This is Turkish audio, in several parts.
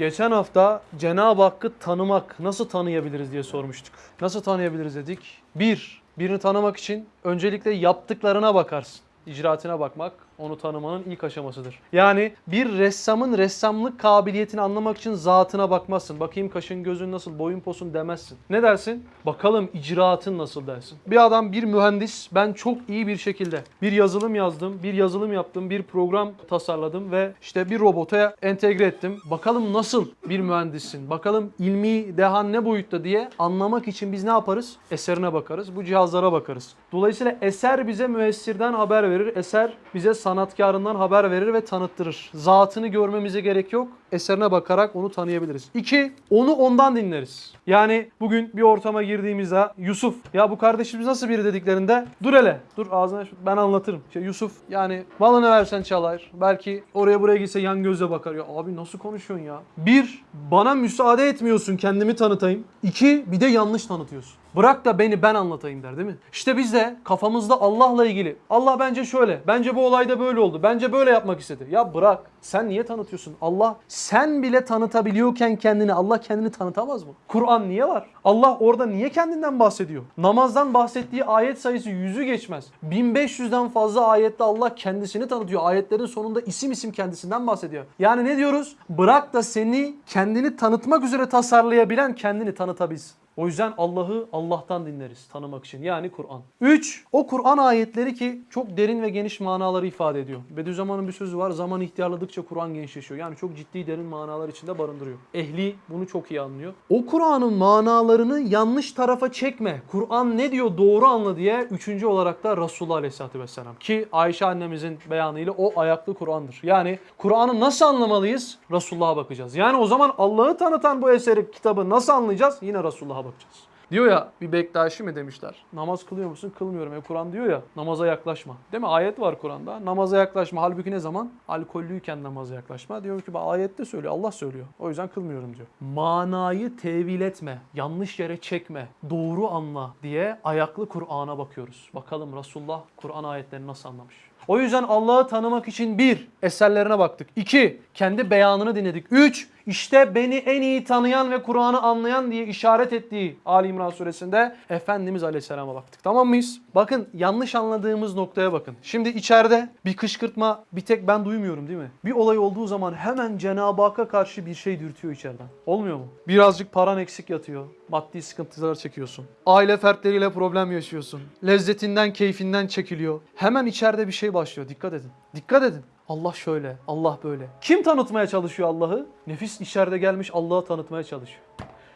Geçen hafta Cenab-ı Hakk'ı tanımak, nasıl tanıyabiliriz diye sormuştuk. Nasıl tanıyabiliriz dedik? Bir, birini tanımak için öncelikle yaptıklarına bakarsın. İcraatine bakmak onu tanımanın ilk aşamasıdır. Yani bir ressamın ressamlık kabiliyetini anlamak için zatına bakmazsın. Bakayım kaşın gözün nasıl, boyun posun demezsin. Ne dersin? Bakalım icraatın nasıl dersin. Bir adam, bir mühendis ben çok iyi bir şekilde bir yazılım yazdım, bir yazılım yaptım, bir program tasarladım ve işte bir robota entegre ettim. Bakalım nasıl bir mühendissin? Bakalım ilmi dehan ne boyutta diye anlamak için biz ne yaparız? Eserine bakarız. Bu cihazlara bakarız. Dolayısıyla eser bize müessirden haber verir. Eser bize sanatkarından haber verir ve tanıttırır. Zatını görmemize gerek yok. Eserine bakarak onu tanıyabiliriz. İki, onu ondan dinleriz. Yani bugün bir ortama girdiğimizde Yusuf ya bu kardeşimiz nasıl biri dediklerinde dur hele dur ağzına ben anlatırım. İşte Yusuf yani malını versen çalar. Belki oraya buraya gitse yan gözle bakar. Ya abi nasıl konuşuyorsun ya? Bir, bana müsaade etmiyorsun kendimi tanıtayım. İki, bir de yanlış tanıtıyorsun. Bırak da beni ben anlatayım der değil mi? İşte biz de kafamızda Allah'la ilgili. Allah bence şöyle. Bence bu olayda böyle oldu. Bence böyle yapmak istedi. Ya bırak. Sen niye tanıtıyorsun? Allah sen bile tanıtabiliyorken kendini Allah kendini tanıtamaz mı? Kur'an niye var? Allah orada niye kendinden bahsediyor? Namazdan bahsettiği ayet sayısı yüzü geçmez. 1500'den fazla ayette Allah kendisini tanıtıyor. Ayetlerin sonunda isim isim kendisinden bahsediyor. Yani ne diyoruz? Bırak da seni kendini tanıtmak üzere tasarlayabilen kendini tanıtabilsin. O yüzden Allah'ı Allah'tan dinleriz tanımak için. Yani Kur'an. 3. O Kur'an ayetleri ki çok derin ve geniş manaları ifade ediyor. Bediüzzaman'ın bir sözü var. Zaman ihtiyarladıkça Kur'an gençleşiyor. Yani çok ciddi derin manalar içinde barındırıyor. Ehli bunu çok iyi anlıyor. O Kur'an'ın manalarını yanlış tarafa çekme. Kur'an ne diyor doğru anla diye üçüncü olarak da Resulullah Aleyhisselatü Vesselam. Ki Ayşe annemizin beyanıyla o ayaklı Kur'an'dır. Yani Kur'an'ı nasıl anlamalıyız? Resulullah'a bakacağız. Yani o zaman Allah'ı tanıtan bu eseri, kitabı nasıl anlayacağız? Yine Resulullah'a bakacağız. Diyor ya bir Bektaşi mi demişler. Namaz kılıyor musun? Kılmıyorum. E Kur'an diyor ya namaza yaklaşma. Değil mi? Ayet var Kur'an'da. Namaza yaklaşma. Halbuki ne zaman? Alkollüyken namaza yaklaşma. Diyor ki ayette söylüyor. Allah söylüyor. O yüzden kılmıyorum diyor. Manayı tevil etme. Yanlış yere çekme. Doğru anla diye ayaklı Kur'an'a bakıyoruz. Bakalım Resulullah Kur'an ayetlerini nasıl anlamış? O yüzden Allah'ı tanımak için bir, eserlerine baktık. İki, kendi beyanını dinledik. Üç, işte beni en iyi tanıyan ve Kur'an'ı anlayan diye işaret ettiği Ali İmran suresinde Efendimiz Aleyhisselam'a baktık. Tamam mıyız? Bakın yanlış anladığımız noktaya bakın. Şimdi içeride bir kışkırtma bir tek ben duymuyorum değil mi? Bir olay olduğu zaman hemen Cenab-ı Hakk'a karşı bir şey dürtüyor içeriden. Olmuyor mu? Birazcık paran eksik yatıyor. Maddi sıkıntılar çekiyorsun. Aile fertleriyle problem yaşıyorsun. Lezzetinden, keyfinden çekiliyor. Hemen içeride bir şey başlıyor. Dikkat edin. Dikkat edin. Allah şöyle, Allah böyle. Kim tanıtmaya çalışıyor Allah'ı? Nefis içeride gelmiş Allah'ı tanıtmaya çalışıyor.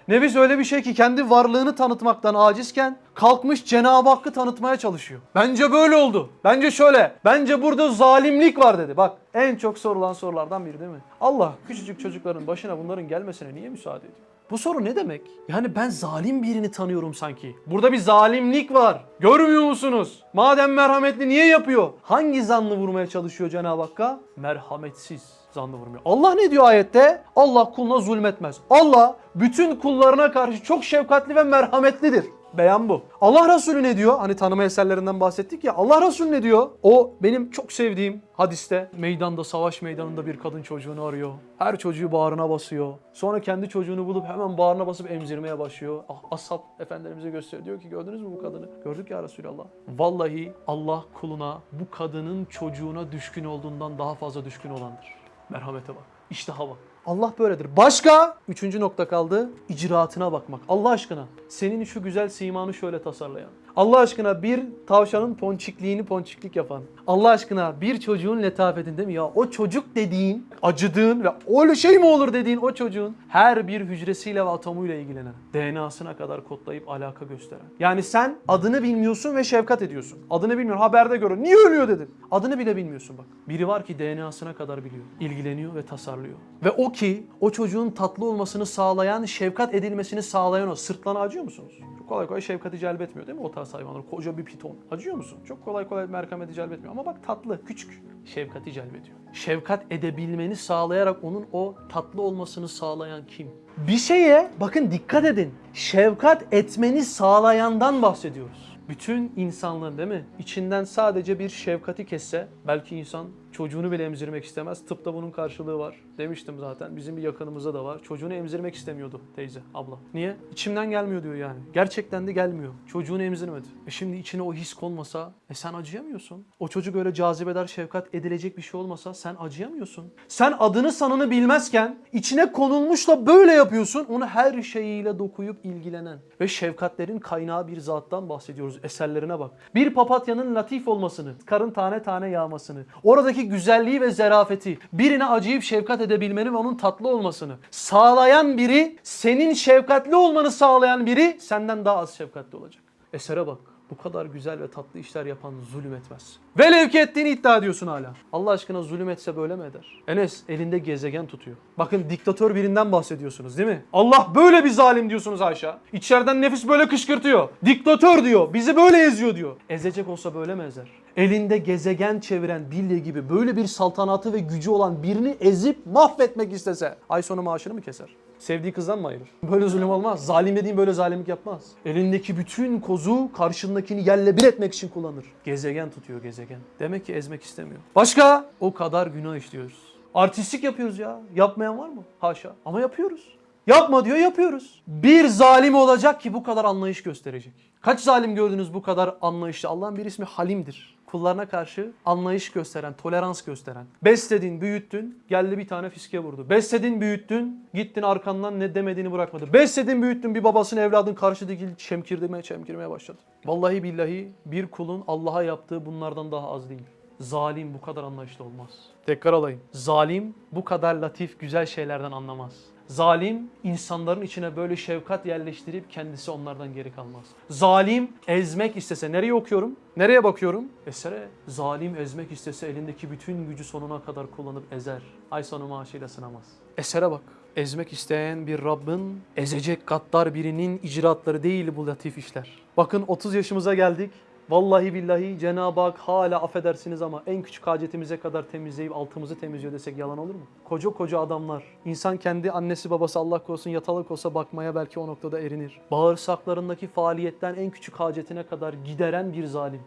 Nefis öyle bir şey ki kendi varlığını tanıtmaktan acizken kalkmış Cenab-ı Hakk'ı tanıtmaya çalışıyor. Bence böyle oldu. Bence şöyle. Bence burada zalimlik var dedi. Bak en çok sorulan sorulardan biri değil mi? Allah küçücük çocukların başına bunların gelmesine niye müsaade ediyor? Bu soru ne demek? Yani ben zalim birini tanıyorum sanki. Burada bir zalimlik var. Görmüyor musunuz? Madem merhametli niye yapıyor? Hangi zanlı vurmaya çalışıyor Cenab-ı Hakk'a? Merhametsiz zanlı vurmuyor. Allah ne diyor ayette? Allah kuluna zulmetmez. Allah bütün kullarına karşı çok şefkatli ve merhametlidir. Beyan bu. Allah Resulü ne diyor? Hani tanıma eserlerinden bahsettik ya. Allah Resulü ne diyor? O benim çok sevdiğim hadiste meydanda, savaş meydanında bir kadın çocuğunu arıyor. Her çocuğu bağrına basıyor. Sonra kendi çocuğunu bulup hemen bağrına basıp emzirmeye başlıyor. Ah, Ashab efendilerimize gösteriyor. Diyor ki gördünüz mü bu kadını? Gördük ya Resulallah. Vallahi Allah kuluna bu kadının çocuğuna düşkün olduğundan daha fazla düşkün olandır. Merhamete bak. İştaha bak. Allah böyledir. Başka? Üçüncü nokta kaldı. İcraatına bakmak. Allah aşkına senin şu güzel simanı şöyle tasarlayan. Allah aşkına bir tavşanın ponçikliğini ponçiklik yapan. Allah aşkına bir çocuğun letafetini değil mi ya? O çocuk dediğin, acıdığın ve öyle şey mi olur dediğin o çocuğun her bir hücresiyle ve atomuyla ilgilenen. DNA'sına kadar kodlayıp alaka gösteren. Yani sen adını bilmiyorsun ve şefkat ediyorsun. Adını bilmiyorsun. Haberde görün. Niye ölüyor dedin. Adını bile bilmiyorsun bak. Biri var ki DNA'sına kadar biliyor. İlgileniyor ve tasarlıyor. Ve o ki o çocuğun tatlı olmasını sağlayan, şefkat edilmesini sağlayan o. Sırtlana acıyor musunuz? Kolay kolay şefkati celbetmiyor değil mi o tarz hayvanlar? Koca bir piton. Acıyor musun? Çok kolay kolay merhameti celbetmiyor. Ama bak tatlı, küçük. Şefkati celbediyor. Şefkat edebilmeni sağlayarak onun o tatlı olmasını sağlayan kim? Bir şeye bakın dikkat edin. Şefkat etmeni sağlayandan bahsediyoruz. Bütün insanlığın değil mi? İçinden sadece bir şefkati kesse belki insan çocuğunu bile emzirmek istemez. Tıpta bunun karşılığı var. Demiştim zaten. Bizim bir yakınımızda da var. Çocuğunu emzirmek istemiyordu teyze, abla. Niye? İçimden gelmiyor diyor yani. Gerçekten de gelmiyor. Çocuğunu emzirmedi. E şimdi içine o his konmasa e sen acıyamıyorsun. O çocuk öyle cazibedar şefkat edilecek bir şey olmasa sen acıyamıyorsun. Sen adını sanını bilmezken içine konulmuşla böyle yapıyorsun. Onu her şeyiyle dokuyup ilgilenen ve şefkatlerin kaynağı bir zattan bahsediyoruz. Eserlerine bak. Bir papatyanın latif olmasını, karın tane tane yağmasını, oradaki güzelliği ve zerafeti, birine acıyıp şefkat edebilmeni ve onun tatlı olmasını sağlayan biri, senin şefkatli olmanı sağlayan biri senden daha az şefkatli olacak. Esere bak. Bu kadar güzel ve tatlı işler yapan zulüm etmez. Velev ki ettiğini iddia ediyorsun hala. Allah aşkına zulüm etse böyle mi eder? Enes elinde gezegen tutuyor. Bakın diktatör birinden bahsediyorsunuz değil mi? Allah böyle bir zalim diyorsunuz Ayşe. İçeriden nefis böyle kışkırtıyor. Diktatör diyor. Bizi böyle eziyor diyor. Ezecek olsa böyle mi ezer? Elinde gezegen çeviren Bilye gibi böyle bir saltanatı ve gücü olan birini ezip mahvetmek istese ay sonu maaşını mı keser? Sevdiği kızdan mı ayırır? Böyle zulüm olmaz. Zalim dediğin böyle zalimlik yapmaz. Elindeki bütün kozu karşındakini yerle bir etmek için kullanır. Gezegen tutuyor gezegen. Demek ki ezmek istemiyor. Başka? O kadar günah işliyoruz. Artistlik yapıyoruz ya. Yapmayan var mı? Haşa. Ama yapıyoruz. Yapma diyor yapıyoruz. Bir zalim olacak ki bu kadar anlayış gösterecek. Kaç zalim gördünüz bu kadar anlayışlı? Allah'ın bir ismi Halim'dir. Kullarına karşı anlayış gösteren, tolerans gösteren. Besledin, büyüttün, geldi bir tane fiske vurdu. Besledin, büyüttün, gittin arkandan ne demediğini bırakmadı. Besledin, büyüttün, bir babasını evladın karşı dikil çemkirmeye çemkirmeye başladı. Vallahi billahi bir kulun Allah'a yaptığı bunlardan daha az değil. Zalim bu kadar anlayışlı olmaz. Tekrar alayım. Zalim bu kadar latif, güzel şeylerden anlamaz. Zalim insanların içine böyle şefkat yerleştirip kendisi onlardan geri kalmaz. Zalim ezmek istese nereye okuyorum? Nereye bakıyorum? Esere. Zalim ezmek istese elindeki bütün gücü sonuna kadar kullanıp ezer. Ay sonu maaşıyla sınamaz. Esere bak. Ezmek isteyen bir Rabbin ezecek gaddar birinin icraatları değil bu latif işler. Bakın 30 yaşımıza geldik. Vallahi billahi Cenab-ı Hak hala affedersiniz ama en küçük hacetimize kadar temizleyip altımızı temizliyor desek yalan olur mu? Koca koca adamlar. İnsan kendi annesi babası Allah korusun yatalık olsa bakmaya belki o noktada erinir. Bağırsaklarındaki faaliyetten en küçük hacetine kadar gideren bir zalim.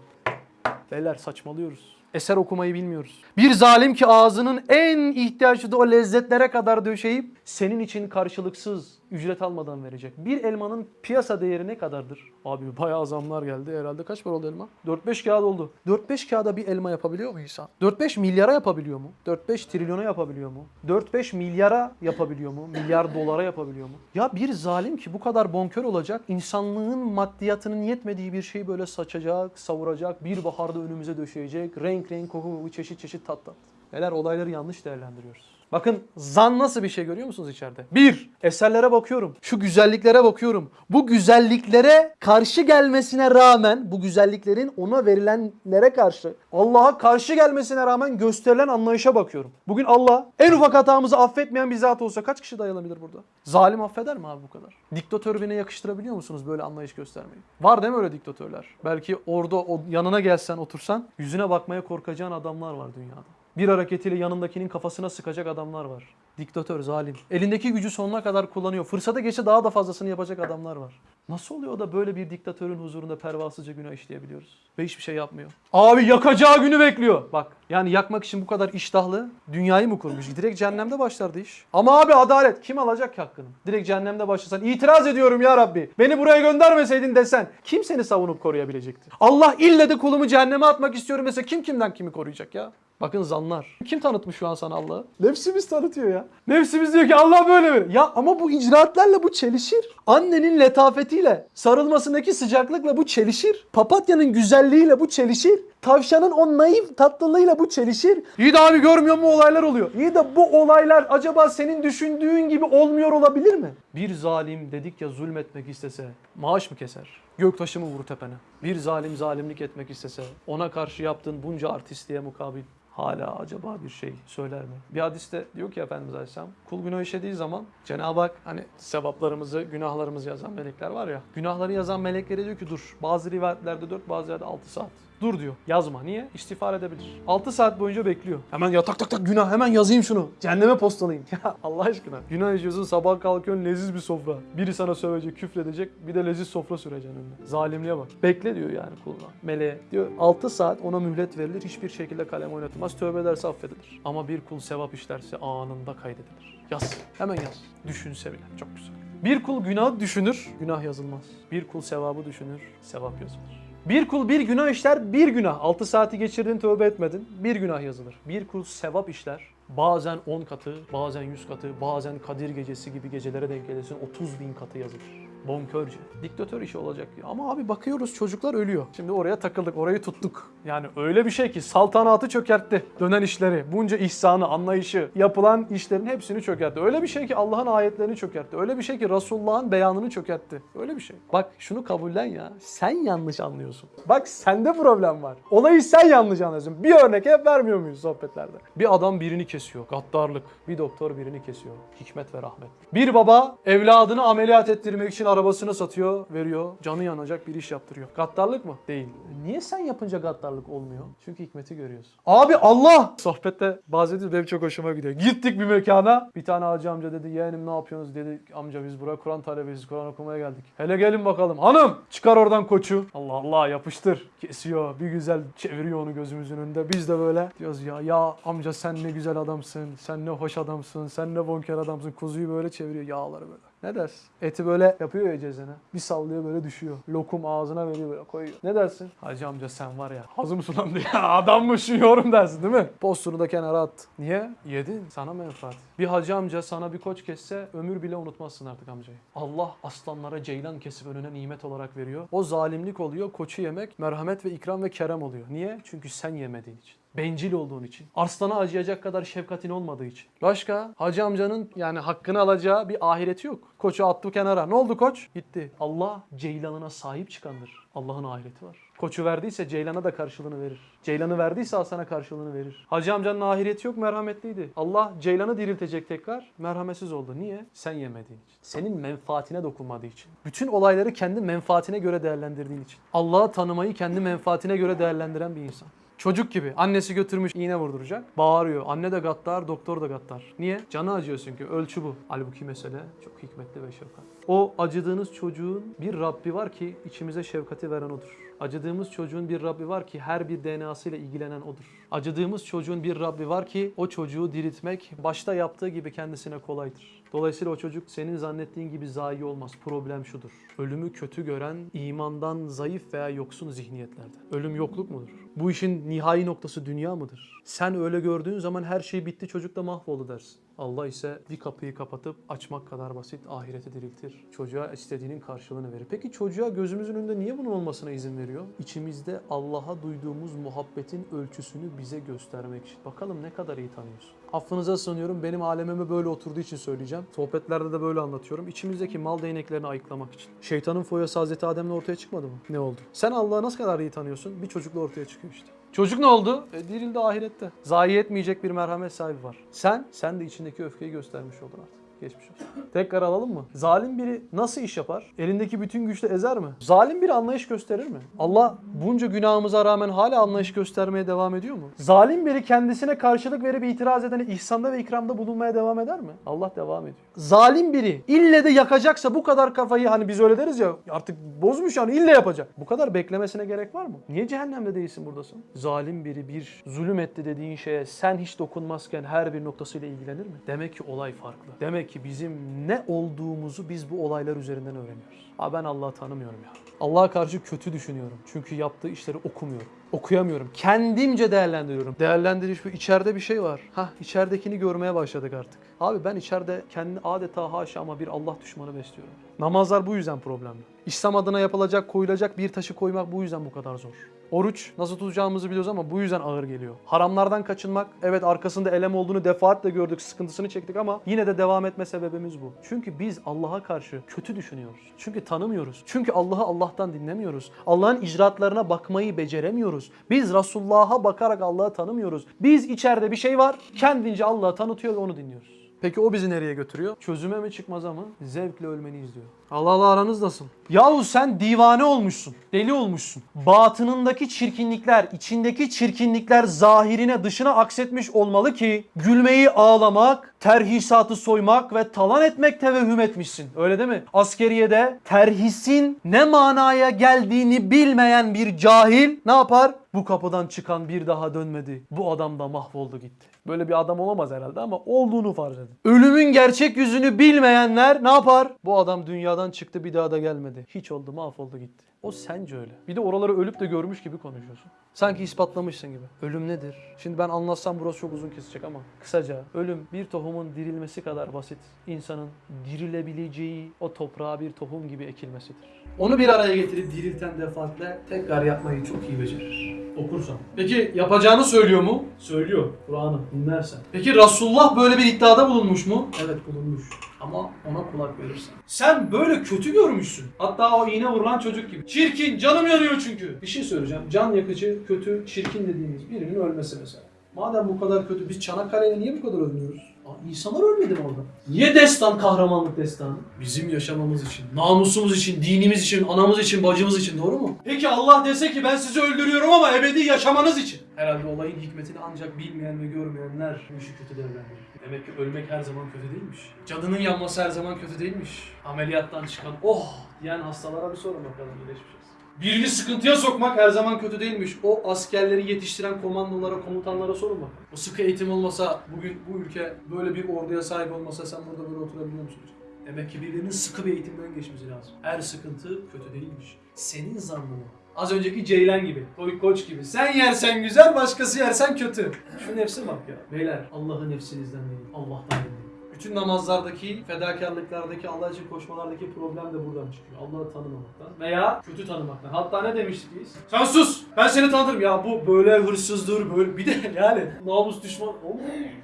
Beyler saçmalıyoruz. Eser okumayı bilmiyoruz. Bir zalim ki ağzının en ihtiyaçlı o lezzetlere kadar döşeyip senin için karşılıksız ücret almadan verecek. Bir elmanın piyasa değeri ne kadardır? Abi bayağı zamlar geldi. Herhalde kaç para oldu elma? 4-5 kağıt oldu. 4-5 kağıda bir elma yapabiliyor mu insan? 4-5 milyara yapabiliyor mu? 4-5 trilyona yapabiliyor mu? 4-5 milyara yapabiliyor mu? Milyar dolara yapabiliyor mu? Ya bir zalim ki bu kadar bonkör olacak, insanlığın maddiyatının yetmediği bir şeyi böyle saçacak, savuracak, bir baharda önümüze döşeyecek, renk renk koku, çeşit çeşit tat tat. Neler olayları yanlış değerlendiriyoruz. Bakın zan nasıl bir şey görüyor musunuz içeride? Bir, eserlere bakıyorum. Şu güzelliklere bakıyorum. Bu güzelliklere karşı gelmesine rağmen, bu güzelliklerin ona verilenlere karşı, Allah'a karşı gelmesine rağmen gösterilen anlayışa bakıyorum. Bugün Allah en ufak hatamızı affetmeyen bir zat olsa kaç kişi dayanabilir burada? Zalim affeder mi abi bu kadar? Diktatör birine yakıştırabiliyor musunuz böyle anlayış göstermeyi? Var değil mi öyle diktatörler? Belki orada o yanına gelsen otursan yüzüne bakmaya korkacağın adamlar var dünyada. Bir hareketiyle yanındakinin kafasına sıkacak adamlar var. Diktatör, zalim. Elindeki gücü sonuna kadar kullanıyor. Fırsata geçe daha da fazlasını yapacak adamlar var. Nasıl oluyor da böyle bir diktatörün huzurunda pervasızca günah işleyebiliyoruz? Ve hiçbir şey yapmıyor. Abi yakacağı günü bekliyor. Bak yani yakmak için bu kadar iştahlı dünyayı mı kurmuş? Direkt cehennemde başlardı iş. Ama abi adalet. Kim alacak ki hakkını? Direkt cehennemde başlasan itiraz ediyorum ya Rabbi. Beni buraya göndermeseydin desen kim seni savunup koruyabilecekti? Allah ille de kulumu cehenneme atmak istiyorum dese kim kimden kimi koruyacak ya? Bakın zanlar. Kim tanıtmış şu an sana Allah'ı? Nefsimiz tanıtıyor ya. Nefsimiz diyor ki Allah böyle mi? Ya ama bu icraatlerle bu çelişir. Annenin letafetiyle, sarılmasındaki sıcaklıkla bu çelişir. Papatyanın güzelliğiyle bu çelişir. Tavşanın o naif tatlılığıyla bu çelişir. İyi de abi görmüyor mu olaylar oluyor. İyi de bu olaylar acaba senin düşündüğün gibi olmuyor olabilir mi? Bir zalim dedik ya zulmetmek istese maaş mı keser? Göktaşı mı vurur tepene? Bir zalim zalimlik etmek istese ona karşı yaptığın bunca artistliğe mukabil hala acaba bir şey söyler mi? Bir hadiste diyor ki Efendimiz Aleyhisselam kul günah işlediği zaman Cenab-ı Hak hani sevaplarımızı, günahlarımızı yazan melekler var ya. Günahları yazan meleklere diyor ki dur bazı rivayetlerde 4 bazı yerde 6 saat. Dur diyor. Yazma. Niye? İstiğfar edebilir. 6 saat boyunca bekliyor. Hemen ya tak tak tak günah hemen yazayım şunu. Cehenneme postalayayım. Ya Allah aşkına. Günah işiyorsun sabah kalkıyorsun leziz bir sofra. Biri sana sövecek, küfredecek. Bir de leziz sofra süreceksin önüne. Zalimliğe bak. Bekle diyor yani kuluna. Meleğe. Diyor 6 saat ona mühlet verilir. Hiçbir şekilde kalem oynatılmaz. Tövbe ederse affedilir. Ama bir kul sevap işlerse anında kaydedilir. Yaz. Hemen yaz. Düşünse bile. Çok güzel. Bir kul günah düşünür, günah yazılmaz. Bir kul sevabı düşünür, sevap yazılır. Bir kul bir günah işler, bir günah. 6 saati geçirdin, tövbe etmedin, bir günah yazılır. Bir kul sevap işler, bazen 10 katı, bazen 100 katı, bazen Kadir gecesi gibi gecelere denk gelirsin 30 bin katı yazılır. Bonkörce. Diktatör işi olacak. Ama abi bakıyoruz çocuklar ölüyor. Şimdi oraya takıldık, orayı tuttuk. Yani öyle bir şey ki saltanatı çökertti. Dönen işleri, bunca ihsanı, anlayışı, yapılan işlerin hepsini çökertti. Öyle bir şey ki Allah'ın ayetlerini çökertti. Öyle bir şey ki Resulullah'ın beyanını çökertti. Öyle bir şey. Bak şunu kabullen ya. Sen yanlış anlıyorsun. Bak sende problem var. Olayı sen yanlış anlıyorsun. Bir örnek hep vermiyor muyuz sohbetlerde? Bir adam birini kesiyor. Gaddarlık. Bir doktor birini kesiyor. Hikmet ve rahmet. Bir baba evladını ameliyat ettirmek için arabasını satıyor, veriyor. Canı yanacak bir iş yaptırıyor. Gaddarlık mı? Değil. Niye sen yapınca gaddarlık olmuyor? Çünkü hikmeti görüyorsun. Abi Allah! Sohbette bahsediyoruz benim çok hoşuma gidiyor. Gittik bir mekana. Bir tane hacı amca dedi yeğenim ne yapıyorsunuz dedi. Amca biz buraya Kur'an talebesiyiz. Kur'an okumaya geldik. Hele gelin bakalım. Hanım çıkar oradan koçu. Allah Allah yapıştır. Kesiyor. Bir güzel çeviriyor onu gözümüzün önünde. Biz de böyle diyoruz ya ya amca sen ne güzel adamsın. Sen ne hoş adamsın. Sen ne bonker adamsın. Kuzuyu böyle çeviriyor. Yağları böyle. Ne dersin? Eti böyle yapıyor ya cezene. Bir sallıyor böyle düşüyor. Lokum ağzına veriyor böyle koyuyor. Ne dersin? Hacı amca sen var ya ağzım sulandı ya adammışsın yorum dersin değil mi? Postunu da kenara at. Niye? Yedin. Sana menfaat. Bir hacı amca sana bir koç kesse ömür bile unutmazsın artık amcayı. Allah aslanlara ceylan kesip önüne nimet olarak veriyor. O zalimlik oluyor. Koçu yemek merhamet ve ikram ve kerem oluyor. Niye? Çünkü sen yemediğin için. Bencil olduğun için. Arslana acıyacak kadar şefkatin olmadığı için. Başka? Hacı amcanın yani hakkını alacağı bir ahireti yok. Koçu attı kenara. Ne oldu koç? Gitti. Allah ceylanına sahip çıkandır. Allah'ın ahireti var. Koçu verdiyse Ceylan'a da karşılığını verir. Ceylan'ı verdiyse Hasan'a karşılığını verir. Hacı amcanın ahireti yok merhametliydi. Allah Ceylan'ı diriltecek tekrar merhametsiz oldu. Niye? Sen yemediğin için. Senin menfaatine dokunmadığı için. Bütün olayları kendi menfaatine göre değerlendirdiğin için. Allah'ı tanımayı kendi menfaatine göre değerlendiren bir insan. Çocuk gibi. Annesi götürmüş iğne vurduracak. Bağırıyor. Anne de gaddar, doktor da gaddar. Niye? Canı acıyor çünkü. Ölçü bu. Halbuki mesele çok hikmetli ve şefkat. O acıdığınız çocuğun bir Rabbi var ki içimize şefkati veren odur. Acıdığımız çocuğun bir Rabbi var ki her bir DNA'sıyla ilgilenen odur. Acıdığımız çocuğun bir Rabbi var ki o çocuğu diriltmek başta yaptığı gibi kendisine kolaydır. Dolayısıyla o çocuk senin zannettiğin gibi zayi olmaz. Problem şudur. Ölümü kötü gören imandan zayıf veya yoksun zihniyetlerden. Ölüm yokluk mudur? Bu işin nihai noktası dünya mıdır? Sen öyle gördüğün zaman her şey bitti çocuk da mahvoldu dersin. Allah ise bir kapıyı kapatıp açmak kadar basit ahireti diriltir. Çocuğa istediğinin karşılığını verir. Peki çocuğa gözümüzün önünde niye bunun olmasına izin veriyor? İçimizde Allah'a duyduğumuz muhabbetin ölçüsünü bize göstermek için. Bakalım ne kadar iyi tanıyorsun. Affınıza sığınıyorum benim alemime böyle oturduğu için söyleyeceğim. Sohbetlerde de böyle anlatıyorum. İçimizdeki mal değneklerini ayıklamak için. Şeytanın foyası Hazreti Adem'le ortaya çıkmadı mı? Ne oldu? Sen Allah'ı nasıl kadar iyi tanıyorsun? Bir çocukla ortaya çıkıyor işte. Çocuk ne oldu? E, dirildi ahirette. Zayi etmeyecek bir merhamet sahibi var. Sen, sen de içindeki öfkeyi göstermiş oldun artık. Geçmiş olsun. Tekrar alalım mı? Zalim biri nasıl iş yapar? Elindeki bütün güçle ezer mi? Zalim biri anlayış gösterir mi? Allah bunca günahımıza rağmen hala anlayış göstermeye devam ediyor mu? Zalim biri kendisine karşılık verip itiraz edene ihsanda ve ikramda bulunmaya devam eder mi? Allah devam ediyor. Zalim biri ille de yakacaksa bu kadar kafayı hani biz öyle deriz ya artık bozmuş yani ille yapacak. Bu kadar beklemesine gerek var mı? Niye cehennemde değilsin buradasın? Zalim biri bir zulüm etti dediğin şeye sen hiç dokunmazken her bir noktasıyla ilgilenir mi? Demek ki olay farklı. Demek ki bizim ne olduğumuzu biz bu olaylar üzerinden öğreniyoruz. Ha ben Allah'ı tanımıyorum ya. Allah'a karşı kötü düşünüyorum. Çünkü yaptığı işleri okumuyorum. Okuyamıyorum. Kendimce değerlendiriyorum. Değerlendiriş bu. içeride bir şey var. Hah içeridekini görmeye başladık artık. Abi ben içeride kendi adeta haşa ama bir Allah düşmanı besliyorum. Namazlar bu yüzden problemli. İslam adına yapılacak, koyulacak bir taşı koymak bu yüzden bu kadar zor. Oruç nasıl tutacağımızı biliyoruz ama bu yüzden ağır geliyor. Haramlardan kaçınmak, evet arkasında elem olduğunu defaatle gördük, sıkıntısını çektik ama yine de devam etme sebebimiz bu. Çünkü biz Allah'a karşı kötü düşünüyoruz. Çünkü tanımıyoruz. Çünkü Allah'ı Allah'tan dinlemiyoruz. Allah'ın icraatlarına bakmayı beceremiyoruz. Biz Resulullah'a bakarak Allah'ı tanımıyoruz. Biz içeride bir şey var, kendince Allah'ı tanıtıyor ve onu dinliyoruz. Peki o bizi nereye götürüyor? Çözüme mi çıkmaza mı? Zevkle ölmeni izliyor. Allah Allah aranız nasıl? Yahu sen divane olmuşsun. Deli olmuşsun. Batınındaki çirkinlikler, içindeki çirkinlikler zahirine dışına aksetmiş olmalı ki gülmeyi ağlamak, terhisatı soymak ve talan etmek tevehüm etmişsin. Öyle değil mi? Askeriyede terhisin ne manaya geldiğini bilmeyen bir cahil ne yapar? Bu kapıdan çıkan bir daha dönmedi. Bu adam da mahvoldu gitti. Böyle bir adam olamaz herhalde ama olduğunu farz edin. Ölümün gerçek yüzünü bilmeyenler ne yapar? Bu adam dünyadan çıktı bir daha da gelmedi. Hiç oldu mahvoldu gitti. O sence öyle. Bir de oraları ölüp de görmüş gibi konuşuyorsun. Sanki ispatlamışsın gibi. Ölüm nedir? Şimdi ben anlatsam burası çok uzun kesecek ama kısaca ölüm bir tohumun dirilmesi kadar basit. İnsanın dirilebileceği o toprağa bir tohum gibi ekilmesidir. Onu bir araya getirip dirilten defaatle tekrar yapmayı çok iyi becerir. Okursan. Peki yapacağını söylüyor mu? Söylüyor. Kur'an'ı dinlersen. Peki Resulullah böyle bir iddiada bulunmuş mu? Evet bulunmuş. Ama ona kulak verirsen. Sen böyle kötü görmüşsün. Hatta o iğne vurulan çocuk gibi. Çirkin, canım yanıyor çünkü. Bir şey söyleyeceğim. Can yakıcı, kötü, çirkin dediğimiz birinin ölmesi mesela. Madem bu kadar kötü, biz Çanakkale'yle niye bu kadar övünüyoruz? Aa, İnsanlar ölmedi mi orada? Niye destan kahramanlık destanı? Bizim yaşamamız için, namusumuz için, dinimiz için, anamız için, bacımız için doğru mu? Peki Allah dese ki ben sizi öldürüyorum ama ebedi yaşamanız için. Herhalde olayın hikmetini ancak bilmeyen ve görmeyenler bu işi kötü değerlendiriyor. Demek ki ölmek her zaman kötü değilmiş. Cadının yanması her zaman kötü değilmiş. Ameliyattan çıkan oh diyen hastalara bir sorun bakalım iyileşmiş. Birini sıkıntıya sokmak her zaman kötü değilmiş. O askerleri yetiştiren komandolara, komutanlara sorun bakalım. O sıkı eğitim olmasa, bugün bu ülke böyle bir orduya sahip olmasa sen burada böyle oturabiliyor musun? Demek ki birilerinin sıkı bir eğitimden geçmesi lazım. Her sıkıntı kötü değilmiş. Senin zannın. Az önceki Ceylan gibi, Koy Koç gibi. Sen yersen güzel, başkası yersen kötü. Şu nefse bak ya. Beyler, Allah'ı nefsinizden değil, Allah'tan dinleyin. Bütün namazlardaki, fedakarlıklardaki, Allah için koşmalardaki problem de buradan çıkıyor. Allah'ı tanımamaktan veya kötü tanımaktan. Hatta ne demiştik biz? Sen sus! Ben seni tanıtırım. Ya bu böyle hırsızdır, böyle... Bir de yani namus düşman...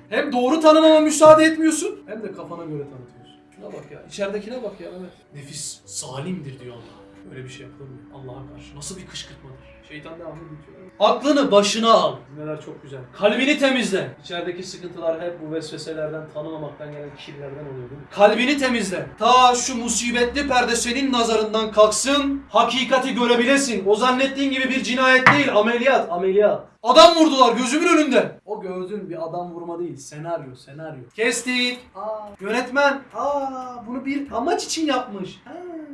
Hem doğru tanımama müsaade etmiyorsun, hem de kafana göre tanıtıyorsun. Şuna bak ya, içeridekine bak ya Mehmet. Nefis zalimdir diyor Allah. Böyle bir şey yapılır mı? Allah'a karşı. Nasıl bir kışkırtmadır? Şeytan devamlı bitiyor. Aklını başına al. Neler çok güzel. Kalbini temizle. İçerideki sıkıntılar hep bu vesveselerden, tanımamaktan gelen kirlerden oluyor değil mi? Kalbini temizle. Ta şu musibetli perde senin nazarından kalksın. Hakikati görebilesin. O zannettiğin gibi bir cinayet değil. Ameliyat, ameliyat. Adam vurdular gözümün önünde. O gördüğün bir adam vurma değil. Senaryo, senaryo. Kestik. Aa, yönetmen. Aa, bunu bir amaç için yapmış. Ha.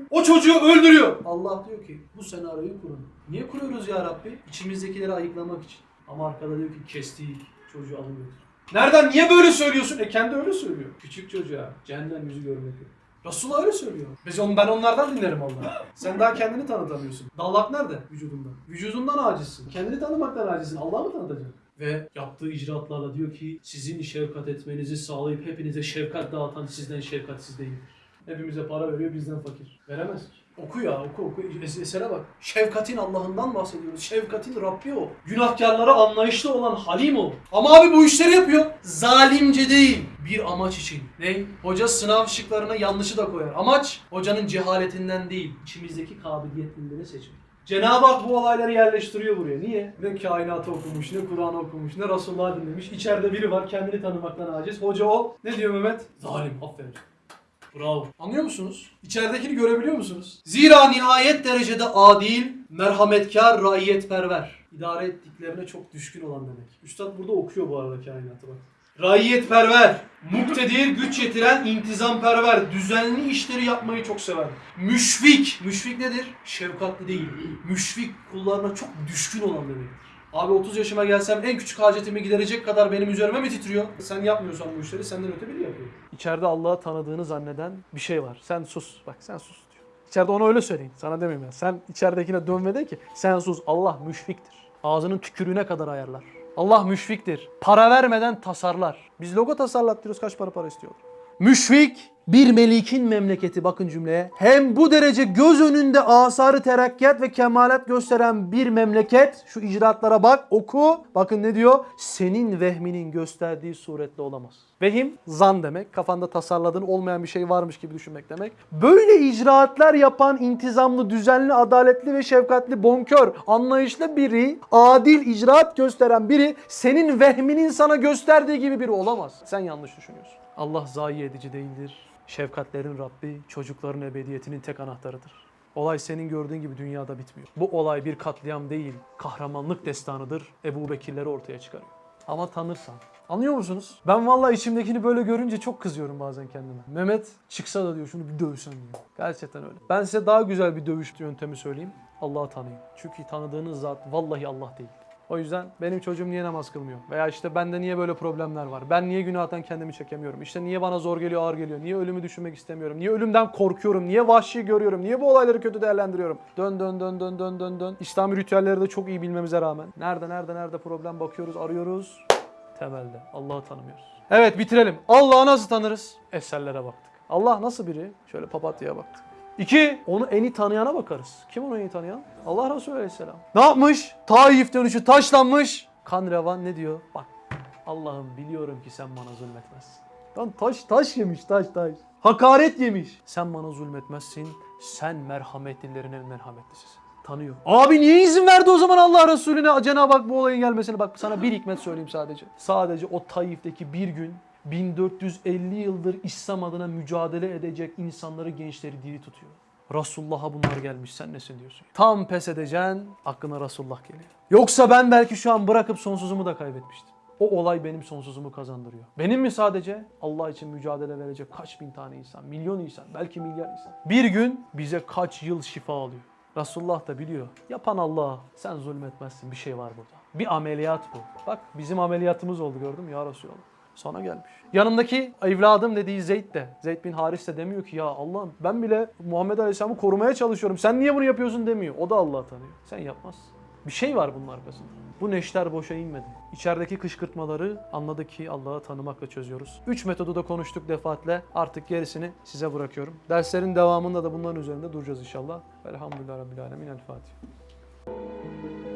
O çocuğu öldürüyor. Allah diyor ki bu senaryoyu kurun. Niye kuruyoruz ya Rabbi? İçimizdekileri ayıklamak için. Ama arkada diyor ki kestik. Çocuğu alın götür. Nereden niye böyle söylüyorsun? E kendi öyle söylüyor. Küçük çocuğa cehennem yüzü görmek yok. Resulullah öyle söylüyor. Biz on, ben onlardan dinlerim Allah. Sen daha kendini tanıtamıyorsun. Dallak nerede? Vücudunda. Vücudundan acizsin. Kendini tanımaktan acizsin. Allah'ı mı tanıtacaksın? Ve yaptığı icraatlarla diyor ki sizin şefkat etmenizi sağlayıp hepinize şefkat dağıtan sizden şefkatsiz değildir. Hepimize para veriyor bizden fakir. Veremez ki. Oku ya oku oku. Es- Esere bak. Şefkatin Allah'ından bahsediyoruz. Şefkatin Rabbi o. Günahkarlara anlayışlı olan Halim o. Ama abi bu işleri yapıyor. Zalimce değil. Bir amaç için. Ne? Hoca sınav şıklarına yanlışı da koyar. Amaç hocanın cehaletinden değil. içimizdeki kabiliyetlileri seçmek. Cenab-ı Hak bu olayları yerleştiriyor buraya. Niye? Ne kainatı okumuş, ne Kur'an okumuş, ne Resulullah dinlemiş. İçeride biri var kendini tanımaktan aciz. Hoca o. Ne diyor Mehmet? Zalim. Aferin. Bravo. Anlıyor musunuz? İçeridekini görebiliyor musunuz? Zira nihayet derecede adil, merhametkar, raiyetperver. İdare ettiklerine çok düşkün olan demek. Üstad burada okuyor bu arada kainatı bak. Raiyetperver, muktedir, güç yetiren, intizamperver, düzenli işleri yapmayı çok sever. Müşfik, müşfik nedir? Şefkatli değil. Müşfik kullarına çok düşkün olan demektir. Abi 30 yaşıma gelsem en küçük hacetimi giderecek kadar benim üzerime mi titriyor? Sen yapmıyorsan bu işleri senden öte biri yapıyor. İçeride Allah'ı tanıdığını zanneden bir şey var. Sen sus. Bak sen sus diyor. İçeride ona öyle söyleyin. Sana demeyeyim ya. Sen içeridekine dön ve de ki sen sus. Allah müşfiktir. Ağzının tükürüğüne kadar ayarlar. Allah müşfiktir. Para vermeden tasarlar. Biz logo tasarlattırıyoruz. Kaç para para istiyorlar? Müşfik bir melikin memleketi bakın cümleye. Hem bu derece göz önünde asarı terakkiyat ve kemalat gösteren bir memleket. Şu icraatlara bak oku. Bakın ne diyor? Senin vehminin gösterdiği suretle olamaz. Vehim zan demek. Kafanda tasarladığın olmayan bir şey varmış gibi düşünmek demek. Böyle icraatlar yapan intizamlı, düzenli, adaletli ve şefkatli, bonkör, anlayışlı biri, adil icraat gösteren biri senin vehminin sana gösterdiği gibi biri olamaz. Sen yanlış düşünüyorsun. Allah zayi edici değildir. Şefkatlerin Rabbi, çocukların ebediyetinin tek anahtarıdır. Olay senin gördüğün gibi dünyada bitmiyor. Bu olay bir katliam değil, kahramanlık destanıdır. Ebu Bekirleri ortaya çıkarıyor. Ama tanırsan. Anlıyor musunuz? Ben vallahi içimdekini böyle görünce çok kızıyorum bazen kendime. Mehmet çıksa da diyor şunu bir dövsen diyor. Gerçekten öyle. Ben size daha güzel bir dövüş yöntemi söyleyeyim. Allah'ı tanıyın. Çünkü tanıdığınız zat vallahi Allah değil. O yüzden benim çocuğum niye namaz kılmıyor? Veya işte bende niye böyle problemler var? Ben niye günahtan kendimi çekemiyorum? İşte niye bana zor geliyor, ağır geliyor? Niye ölümü düşünmek istemiyorum? Niye ölümden korkuyorum? Niye vahşi görüyorum? Niye bu olayları kötü değerlendiriyorum? Dön dön dön dön dön dön dön. İslami ritüelleri de çok iyi bilmemize rağmen. Nerede nerede nerede problem bakıyoruz, arıyoruz. Temelde. Allah'ı tanımıyoruz. Evet bitirelim. Allah'ı nasıl tanırız? Eserlere baktık. Allah nasıl biri? Şöyle papatyaya baktık. İki, onu en iyi tanıyana bakarız. Kim onu en iyi tanıyan? Allah Resulü Aleyhisselam. Ne yapmış? Taif dönüşü taşlanmış. Kan revan ne diyor? Bak Allah'ım biliyorum ki sen bana zulmetmezsin. Lan taş taş yemiş taş taş. Hakaret yemiş. Sen bana zulmetmezsin. Sen merhametlilerin en merhametlisisin. Tanıyor. Abi niye izin verdi o zaman Allah Resulüne Cenab-ı Hak bu olayın gelmesine? Bak sana bir hikmet söyleyeyim sadece. Sadece o Taif'teki bir gün 1450 yıldır İslam adına mücadele edecek insanları, gençleri diri tutuyor. Resulullah'a bunlar gelmiş sen nesin diyorsun. Tam pes edeceksin aklına Resulullah geliyor. Yoksa ben belki şu an bırakıp sonsuzumu da kaybetmiştim. O olay benim sonsuzumu kazandırıyor. Benim mi sadece? Allah için mücadele verecek kaç bin tane insan, milyon insan, belki milyar insan. Bir gün bize kaç yıl şifa alıyor. Resulullah da biliyor. Yapan Allah. Sen zulmetmezsin. Bir şey var burada. Bir ameliyat bu. Bak bizim ameliyatımız oldu gördün mü ya Resulallah. Sana gelmiş. Yanındaki evladım dediği Zeyd de, Zeyd bin Haris de demiyor ki ya Allah'ım ben bile Muhammed Aleyhisselam'ı korumaya çalışıyorum. Sen niye bunu yapıyorsun demiyor. O da Allah'ı tanıyor. Sen yapmazsın. Bir şey var bunun arkasında. Bu neşter boşa inmedi. İçerideki kışkırtmaları anladık ki Allah'ı tanımakla çözüyoruz. Üç metodu da konuştuk defaatle. Artık gerisini size bırakıyorum. Derslerin devamında da bunların üzerinde duracağız inşallah. Velhamdülillah Rabbil Alemin. El Fatiha.